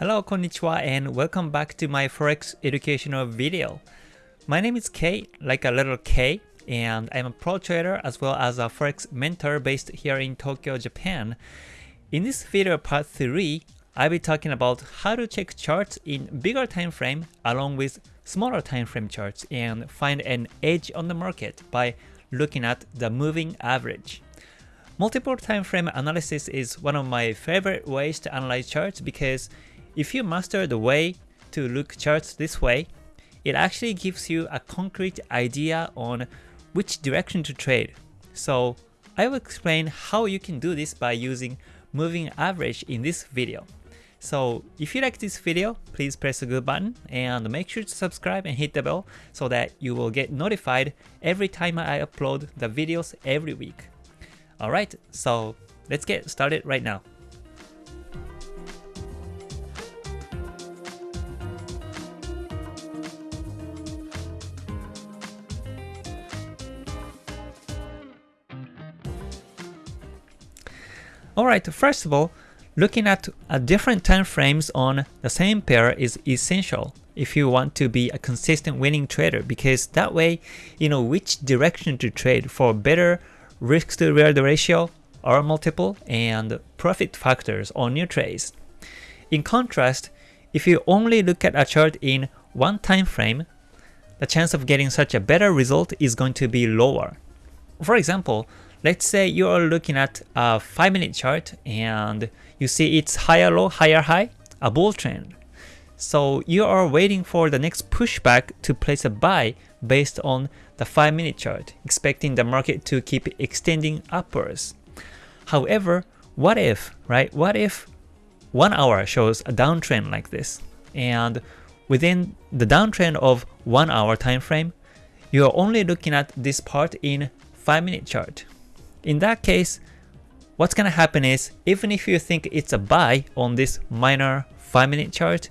Hello, konnichiwa, and welcome back to my Forex educational video. My name is K, like a little K, and I'm a pro trader as well as a Forex mentor based here in Tokyo, Japan. In this video part 3, I'll be talking about how to check charts in bigger time frame along with smaller time frame charts and find an edge on the market by looking at the moving average. Multiple time frame analysis is one of my favorite ways to analyze charts because if you master the way to look charts this way, it actually gives you a concrete idea on which direction to trade. So I will explain how you can do this by using moving average in this video. So if you like this video, please press the good button and make sure to subscribe and hit the bell so that you will get notified every time I upload the videos every week. Alright, so let's get started right now. Alright, first of all, looking at a different time frames on the same pair is essential if you want to be a consistent winning trader because that way you know which direction to trade for better risk to reward ratio, R multiple, and profit factors on your trades. In contrast, if you only look at a chart in one time frame, the chance of getting such a better result is going to be lower. For example, Let's say you are looking at a 5 minute chart and you see it's higher low, higher high, a bull trend. So you are waiting for the next pushback to place a buy based on the 5 minute chart, expecting the market to keep extending upwards. However, what if, right? What if 1 hour shows a downtrend like this and within the downtrend of 1 hour time frame, you are only looking at this part in 5 minute chart. In that case, what's gonna happen is, even if you think it's a buy on this minor 5 minute chart,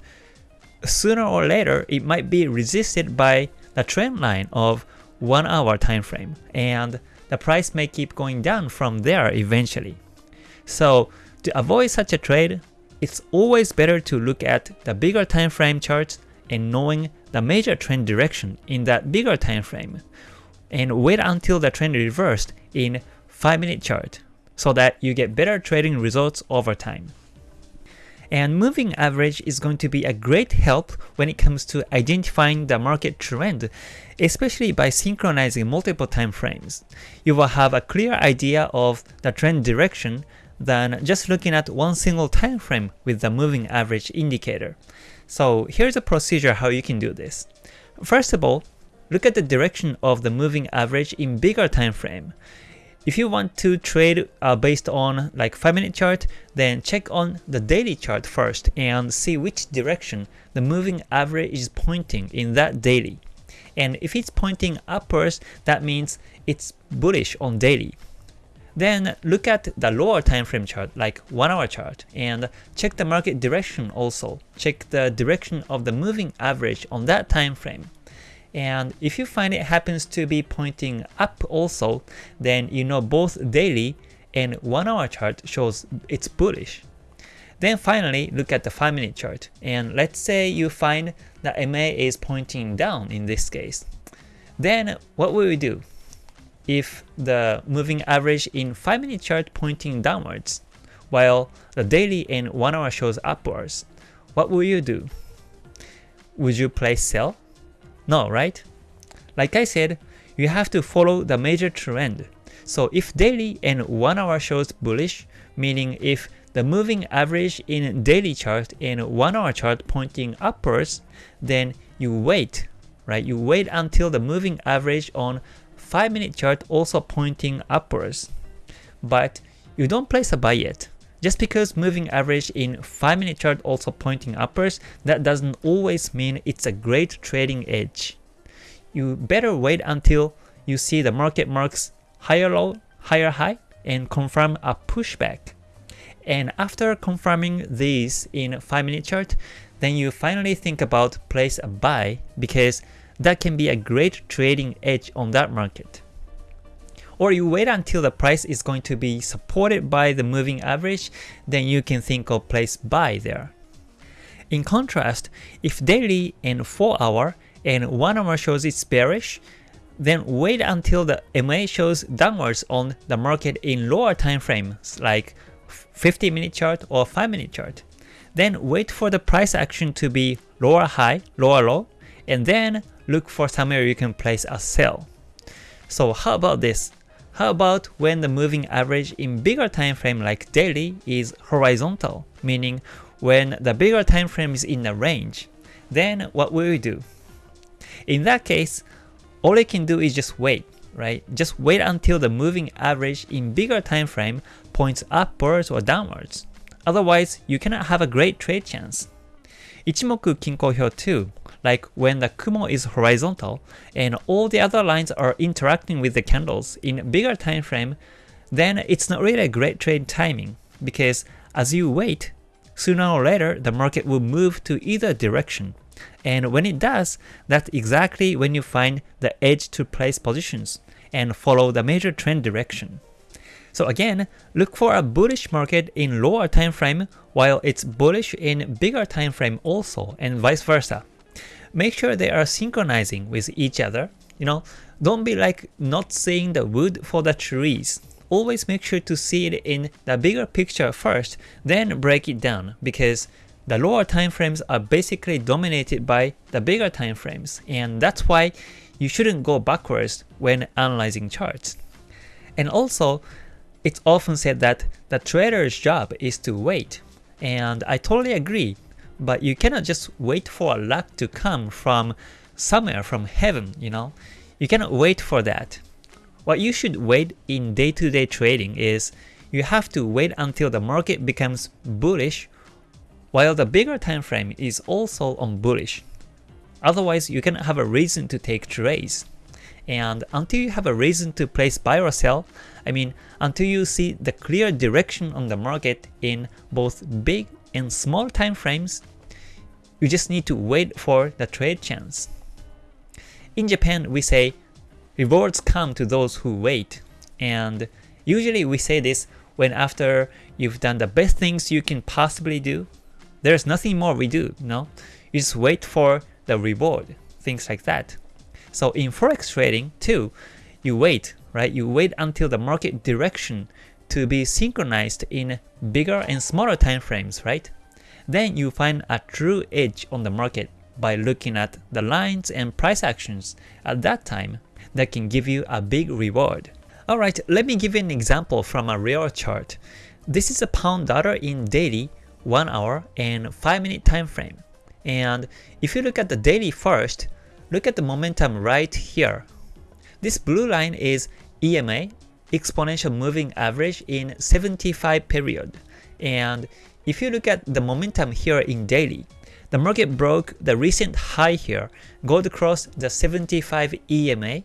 sooner or later it might be resisted by the trend line of 1 hour time frame and the price may keep going down from there eventually. So to avoid such a trade, it's always better to look at the bigger time frame charts and knowing the major trend direction in that bigger time frame and wait until the trend reversed in 5 minute chart so that you get better trading results over time. And moving average is going to be a great help when it comes to identifying the market trend, especially by synchronizing multiple time frames. You will have a clear idea of the trend direction than just looking at one single time frame with the moving average indicator. So here's a procedure how you can do this. First of all, look at the direction of the moving average in bigger time frame. If you want to trade uh, based on like 5 minute chart, then check on the daily chart first and see which direction the moving average is pointing in that daily. And if it's pointing upwards, that means it's bullish on daily. Then look at the lower time frame chart like 1 hour chart and check the market direction also. Check the direction of the moving average on that time frame. And if you find it happens to be pointing up also, then you know both daily and 1 hour chart shows it's bullish. Then finally, look at the 5 minute chart. And let's say you find that MA is pointing down in this case. Then what will we do? If the moving average in 5 minute chart pointing downwards, while the daily and 1 hour shows upwards, what will you do? Would you place sell? No, right? Like I said, you have to follow the major trend. So if daily and 1 hour shows bullish, meaning if the moving average in daily chart and 1 hour chart pointing upwards, then you wait, right? You wait until the moving average on 5 minute chart also pointing upwards. But you don't place a buy yet. Just because moving average in 5 minute chart also pointing upwards, that doesn't always mean it's a great trading edge. You better wait until you see the market marks higher low, higher high, and confirm a pushback. And after confirming these in 5 minute chart, then you finally think about place a buy because that can be a great trading edge on that market or you wait until the price is going to be supported by the moving average, then you can think of place buy there. In contrast, if daily and 4 hour and 1 hour shows it's bearish, then wait until the MA shows downwards on the market in lower time frames like 50 minute chart or 5 minute chart. Then wait for the price action to be lower high, lower low, and then look for somewhere you can place a sell. So how about this? How about when the moving average in bigger time frame like daily is horizontal, meaning when the bigger time frame is in a range, then what will you do? In that case, all you can do is just wait, right? Just wait until the moving average in bigger time frame points upwards or downwards. Otherwise, you cannot have a great trade chance. Ichimoku Kinko Hyo too, like when the Kumo is horizontal and all the other lines are interacting with the candles in bigger time frame, then it's not really a great trade timing because as you wait, sooner or later the market will move to either direction. And when it does, that's exactly when you find the edge to place positions and follow the major trend direction. So again, look for a bullish market in lower time frame while it's bullish in bigger time frame also and vice versa. Make sure they are synchronizing with each other. You know, don't be like not seeing the wood for the trees. Always make sure to see it in the bigger picture first, then break it down because the lower time frames are basically dominated by the bigger time frames and that's why you shouldn't go backwards when analyzing charts. And also, it's often said that the trader's job is to wait, and I totally agree, but you cannot just wait for a luck to come from somewhere from heaven, you know? You cannot wait for that. What you should wait in day-to-day -day trading is you have to wait until the market becomes bullish while the bigger time frame is also on bullish. Otherwise, you cannot have a reason to take trades. And until you have a reason to place buy or sell, I mean, until you see the clear direction on the market in both big and small time frames, you just need to wait for the trade chance. In Japan, we say, rewards come to those who wait. And usually we say this when after you've done the best things you can possibly do, there's nothing more we do, no? You just wait for the reward, things like that. So in forex trading too, you wait, right? You wait until the market direction to be synchronized in bigger and smaller time frames, right? Then you find a true edge on the market by looking at the lines and price actions at that time that can give you a big reward. Alright, let me give you an example from a real chart. This is a pound dollar in daily, 1 hour and 5 minute time frame. And if you look at the daily first, Look at the momentum right here. This blue line is EMA, exponential moving average in 75 period. And if you look at the momentum here in daily, the market broke the recent high here, gold across the 75 EMA,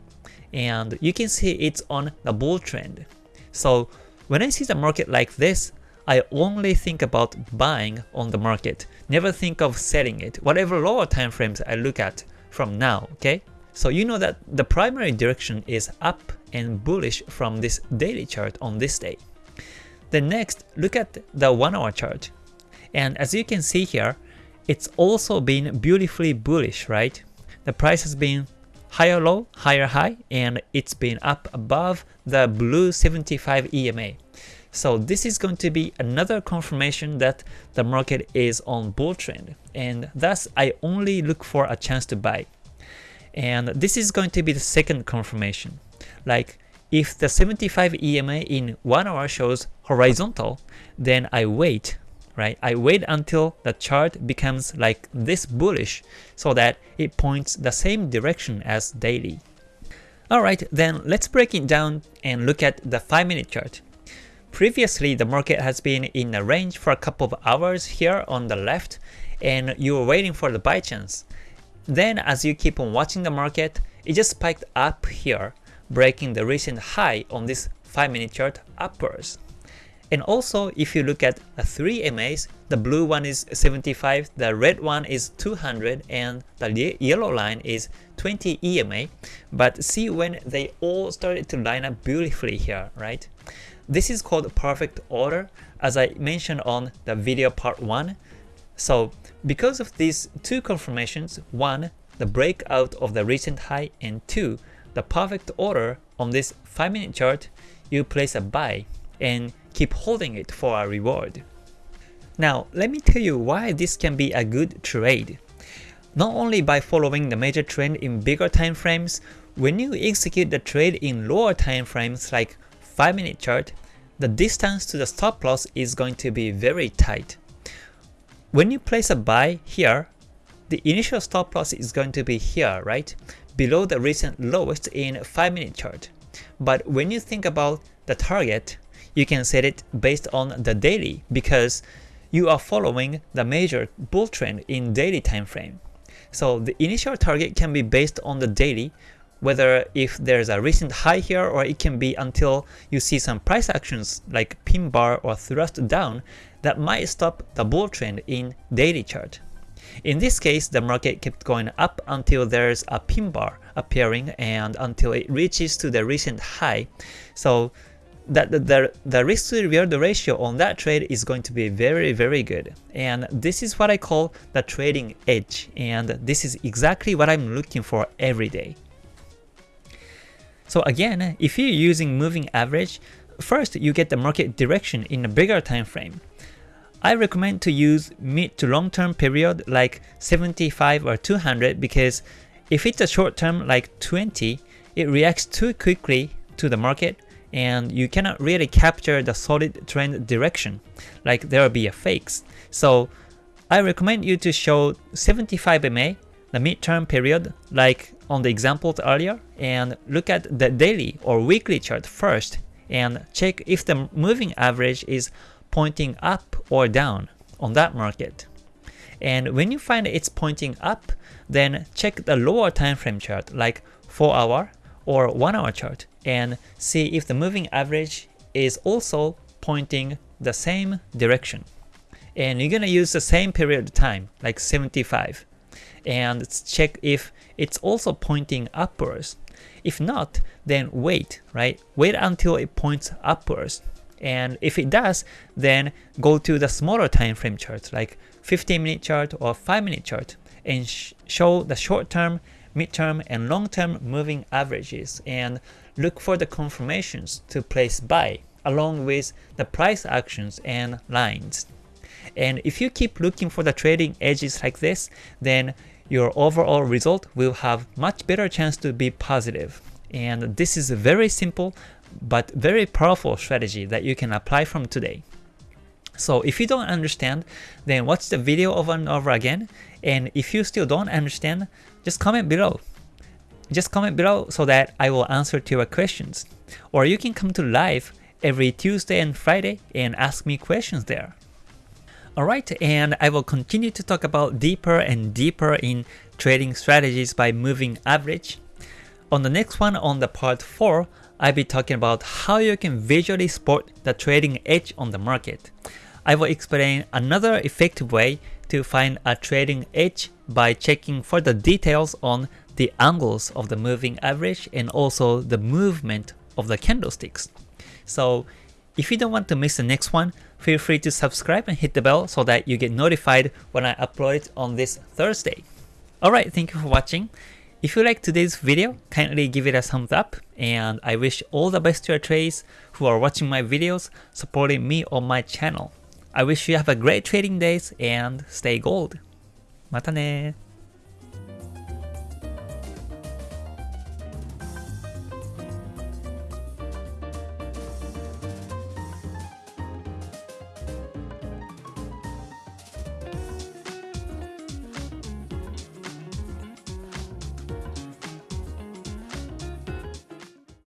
and you can see it's on the bull trend. So when I see the market like this, I only think about buying on the market, never think of selling it, whatever lower time frames I look at from now, okay? So you know that the primary direction is up and bullish from this daily chart on this day. Then next, look at the 1 hour chart. And as you can see here, it's also been beautifully bullish, right? The price has been higher low, higher high, and it's been up above the blue 75 EMA. So this is going to be another confirmation that the market is on bull trend and thus I only look for a chance to buy. And this is going to be the second confirmation. Like if the 75 EMA in 1 hour shows horizontal, then I wait, right? I wait until the chart becomes like this bullish so that it points the same direction as daily. Alright, then let's break it down and look at the 5 minute chart. Previously, the market has been in a range for a couple of hours here on the left, and you were waiting for the buy chance. Then as you keep on watching the market, it just spiked up here, breaking the recent high on this 5 minute chart upwards. And also, if you look at the 3 MAs, the blue one is 75, the red one is 200, and the yellow line is 20 EMA. But see when they all started to line up beautifully here, right? This is called perfect order. As I mentioned on the video part 1, So because of these two confirmations, one, the breakout of the recent high, and two, the perfect order on this 5 minute chart, you place a buy and keep holding it for a reward. Now, let me tell you why this can be a good trade. Not only by following the major trend in bigger time frames, when you execute the trade in lower time frames like 5 minute chart, the distance to the stop loss is going to be very tight. When you place a buy here, the initial stop loss is going to be here, right? Below the recent lowest in 5 minute chart. But when you think about the target, you can set it based on the daily because you are following the major bull trend in daily time frame. So the initial target can be based on the daily, whether if there's a recent high here or it can be until you see some price actions like pin bar or thrust down that might stop the bull trend in daily chart. In this case, the market kept going up until there's a pin bar appearing and until it reaches to the recent high. So that the, the, risk to reward ratio on that trade is going to be very very good and this is what I call the trading edge and this is exactly what I'm looking for every day. So again, if you're using moving average, first you get the market direction in a bigger time frame. I recommend to use mid to long term period like 75 or 200 because if it's a short term like 20, it reacts too quickly to the market and you cannot really capture the solid trend direction, like there will be a fakes. So I recommend you to show 75 MA, the midterm period, like on the examples earlier, and look at the daily or weekly chart first, and check if the moving average is pointing up or down on that market. And when you find it's pointing up, then check the lower time frame chart like 4 hour or 1 hour chart and see if the moving average is also pointing the same direction. And you're gonna use the same period of time, like 75, and check if it's also pointing upwards. If not, then wait, right? Wait until it points upwards. And if it does, then go to the smaller time frame chart, like 15 minute chart or 5 minute chart, and sh show the short term midterm and long-term moving averages and look for the confirmations to place buy along with the price actions and lines. And if you keep looking for the trading edges like this, then your overall result will have much better chance to be positive. And this is very simple but very powerful strategy that you can apply from today. So if you don't understand, then watch the video over and over again. And if you still don't understand, just comment below. Just comment below so that I will answer to your questions. Or you can come to live every Tuesday and Friday and ask me questions there. Alright, and I will continue to talk about deeper and deeper in trading strategies by moving average. On the next one, on the part 4, I'll be talking about how you can visually spot the trading edge on the market. I will explain another effective way to find a trading edge by checking for the details on the angles of the moving average and also the movement of the candlesticks. So if you don't want to miss the next one, feel free to subscribe and hit the bell so that you get notified when I upload it on this Thursday. Alright, thank you for watching. If you liked today's video, kindly give it a thumbs up, and I wish all the best to your trades who are watching my videos, supporting me on my channel. I wish you have a great trading days and stay gold. またね